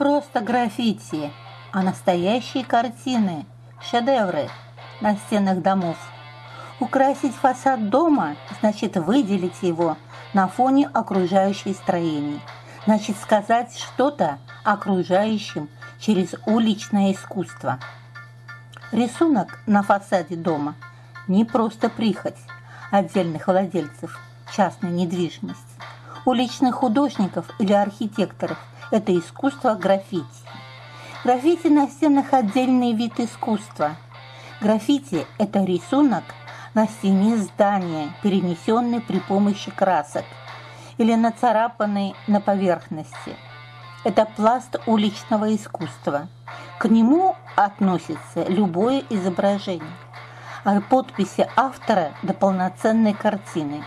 просто граффити, а настоящие картины, шедевры на стенах домов. Украсить фасад дома значит выделить его на фоне окружающих строений, значит сказать что-то окружающим через уличное искусство. Рисунок на фасаде дома не просто прихоть отдельных владельцев частной недвижимости. У личных художников или архитекторов это искусство граффити. Граффити на стенах – отдельный вид искусства. Граффити – это рисунок на стене здания, перенесенный при помощи красок или нацарапанный на поверхности. Это пласт уличного искусства. К нему относится любое изображение, от подписи автора до полноценной картины.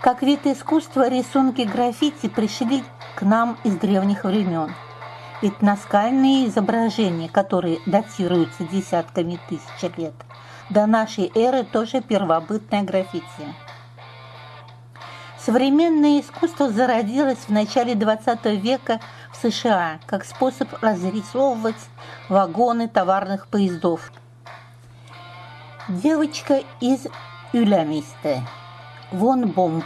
Как вид искусства рисунки граффити пришли к нам из древних времен. Ведь наскальные изображения, которые датируются десятками тысяч лет, до нашей эры тоже первобытное граффити. Современное искусство зародилось в начале XX века в США как способ разрисовывать вагоны товарных поездов. Девочка из Юлямисте. Вон Бомб.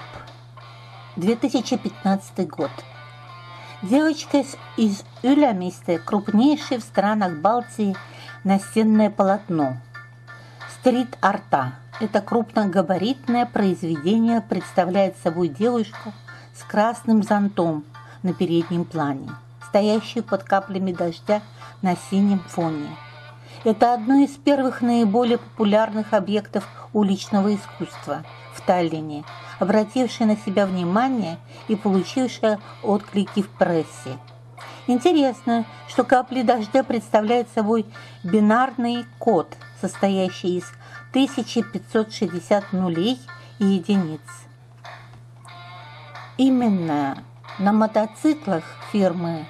2015 год. Девочка из Юлямисте – крупнейшее в странах Балтии настенное полотно. Стрит-арта – это крупногабаритное произведение представляет собой девушку с красным зонтом на переднем плане, стоящую под каплями дождя на синем фоне. Это одно из первых наиболее популярных объектов уличного искусства в Таллине, обратившее на себя внимание и получившее отклики в прессе. Интересно, что капли дождя представляют собой бинарный код, состоящий из 1560 нулей и единиц. Именно на мотоциклах фирмы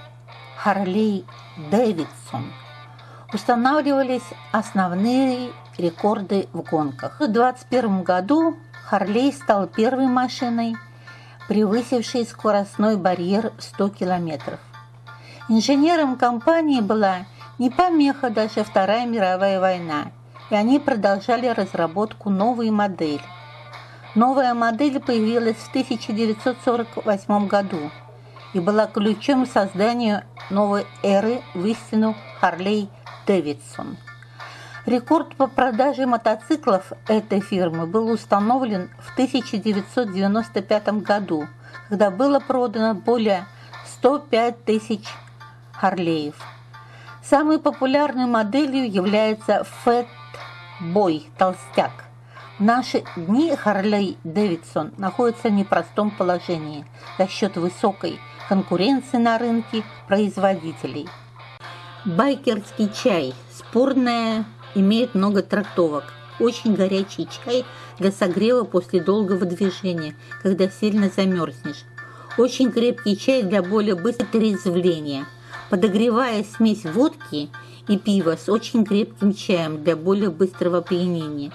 Harley Davidson устанавливались основные рекорды в гонках. В 2021 году Харлей стал первой машиной, превысившей скоростной барьер 100 километров. Инженером компании была не помеха даже Вторая мировая война, и они продолжали разработку новой модели. Новая модель появилась в 1948 году и была ключом к созданию новой эры в истину Харлей Дэвидсон. Рекорд по продаже мотоциклов этой фирмы был установлен в 1995 году, когда было продано более 105 тысяч Харлеев. Самой популярной моделью является Fat Boy толстяк. В наши дни Харлей Дэвидсон находится в непростом положении за счет высокой конкуренции на рынке производителей. Байкерский чай – спорная имеет много трактовок. Очень горячий чай для согрева после долгого движения, когда сильно замерзнешь. Очень крепкий чай для более быстрого трезвления. Подогревая смесь водки и пива с очень крепким чаем для более быстрого опьянения.